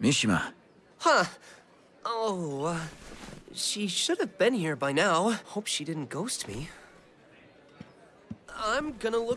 Mishima. Huh. Oh, uh, she should have been here by now. Hope she didn't ghost me. I'm gonna look